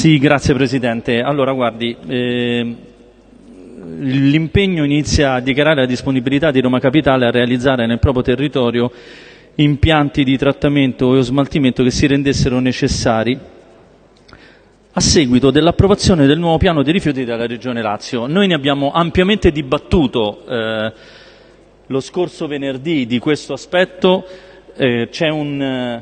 Sì, grazie Presidente. Allora, guardi, eh, l'impegno inizia a dichiarare la disponibilità di Roma Capitale a realizzare nel proprio territorio impianti di trattamento e smaltimento che si rendessero necessari a seguito dell'approvazione del nuovo piano dei rifiuti della Regione Lazio. Noi ne abbiamo ampiamente dibattuto eh, lo scorso venerdì di questo aspetto, eh, c'è un,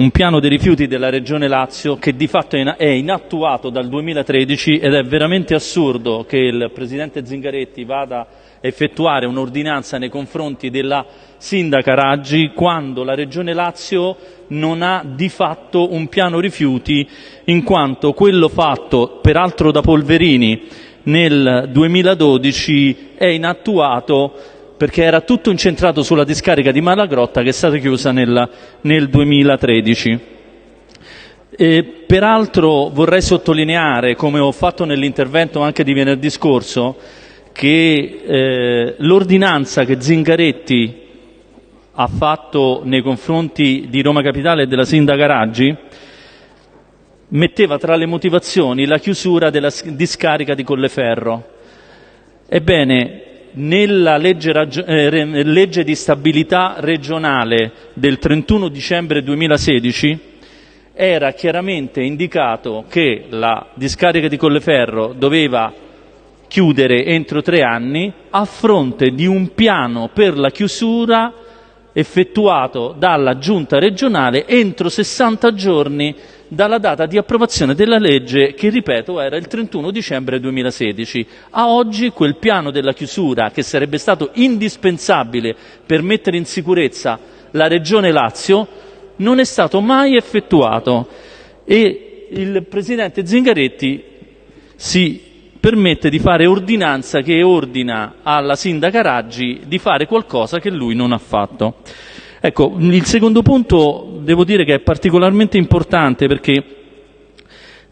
un, piano dei rifiuti della Regione Lazio che di fatto è inattuato dal 2013 ed è veramente assurdo che il Presidente Zingaretti vada a effettuare un'ordinanza nei confronti della sindaca Raggi quando la Regione Lazio non ha di fatto un piano rifiuti in quanto quello fatto peraltro da Polverini nel 2012 è inattuato perché era tutto incentrato sulla discarica di Malagrotta che è stata chiusa nel, nel 2013. E, peraltro vorrei sottolineare, come ho fatto nell'intervento anche di venerdì scorso, che eh, l'ordinanza che Zingaretti ha fatto nei confronti di Roma Capitale e della sindaca Raggi metteva tra le motivazioni la chiusura della discarica di Colleferro. Ebbene, nella legge, eh, legge, di stabilità regionale del 31 dicembre 2016 era chiaramente indicato che la discarica di Colleferro doveva chiudere entro tre anni a fronte di un piano per la chiusura effettuato dalla giunta regionale entro 60 giorni dalla data di approvazione della legge che, ripeto, era il 31 dicembre 2016. A oggi quel piano della chiusura, che sarebbe stato indispensabile per mettere in sicurezza la Regione Lazio, non è stato mai effettuato e il Presidente Zingaretti si permette di fare ordinanza che ordina alla sindaca Raggi di fare qualcosa che lui non ha fatto. Ecco, il secondo punto devo dire che è particolarmente importante perché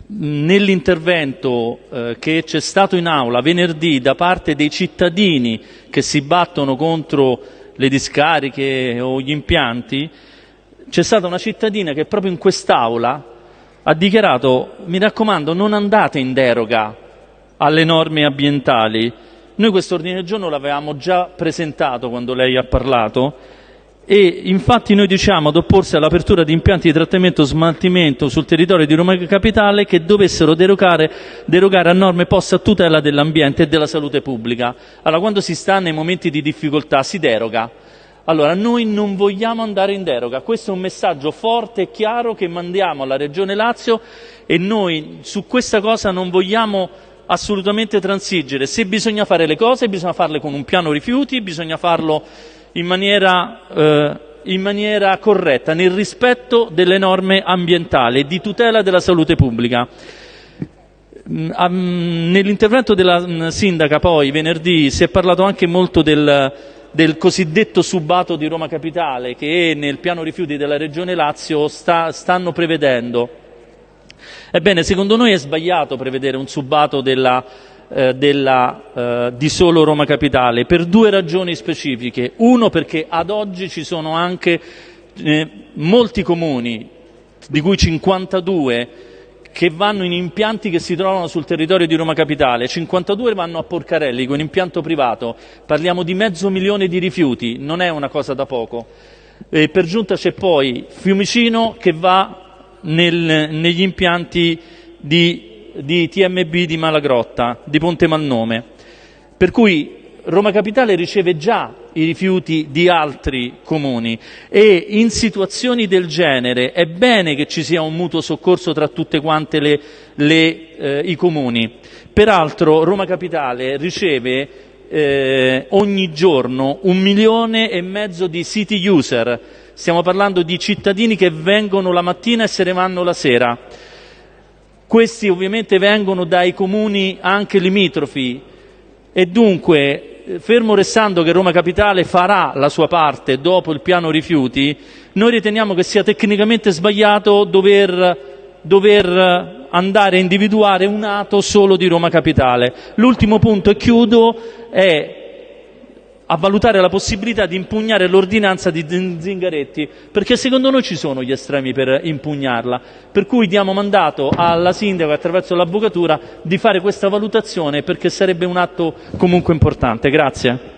nell'intervento eh, che c'è stato in aula venerdì da parte dei cittadini che si battono contro le discariche o gli impianti, c'è stata una cittadina che proprio in quest'aula ha dichiarato mi raccomando non andate in deroga alle norme ambientali. Noi questo ordine del giorno l'avevamo già presentato quando lei ha parlato e infatti noi diciamo ad opporsi all'apertura di impianti di trattamento e smaltimento sul territorio di Roma Capitale che dovessero derogare, derogare a norme poste a tutela dell'ambiente e della salute pubblica. Allora quando si sta nei momenti di difficoltà si deroga. Allora noi non vogliamo andare in deroga, questo è un messaggio forte e chiaro che mandiamo alla Regione Lazio e noi su questa cosa non vogliamo assolutamente transigere. Se bisogna fare le cose bisogna farle con un piano rifiuti, bisogna farlo in maniera, eh, in maniera corretta, nel rispetto delle norme ambientali e di tutela della salute pubblica. Mm, nell'intervento della mm, sindaca poi venerdì si è parlato anche molto del, del cosiddetto subato di Roma Capitale che nel piano rifiuti della Regione Lazio sta, stanno prevedendo. Ebbene, secondo noi è sbagliato prevedere un subato della eh, della, eh, di solo Roma Capitale per due ragioni specifiche. Uno perché ad oggi ci sono anche eh, molti comuni, di cui 52, che vanno in impianti che si trovano sul territorio di Roma Capitale, 52 vanno a Porcarelli con impianto privato, parliamo di mezzo milione di rifiuti, non è una cosa da poco. E per giunta c'è poi Fiumicino che va nel, negli impianti di di TMB di Malagrotta, di Ponte Malnome. Per cui Roma Capitale riceve già i rifiuti di altri comuni e in situazioni del genere è bene che ci sia un mutuo soccorso tra le, le, eh, i comuni. Peraltro Roma Capitale riceve eh, ogni giorno un milione e mezzo di city user, stiamo parlando di cittadini che vengono la mattina e se ne vanno la sera questi ovviamente vengono dai comuni anche limitrofi e dunque, fermo restando che Roma Capitale farà la sua parte dopo il piano rifiuti, noi riteniamo che sia tecnicamente sbagliato dover, dover andare a individuare un ato solo di Roma Capitale. L'ultimo punto, e chiudo, è a valutare la possibilità di impugnare l'ordinanza di Zingaretti, perché secondo noi ci sono gli estremi per impugnarla. Per cui diamo mandato alla sindaca attraverso l'avvocatura di fare questa valutazione perché sarebbe un atto comunque importante. Grazie.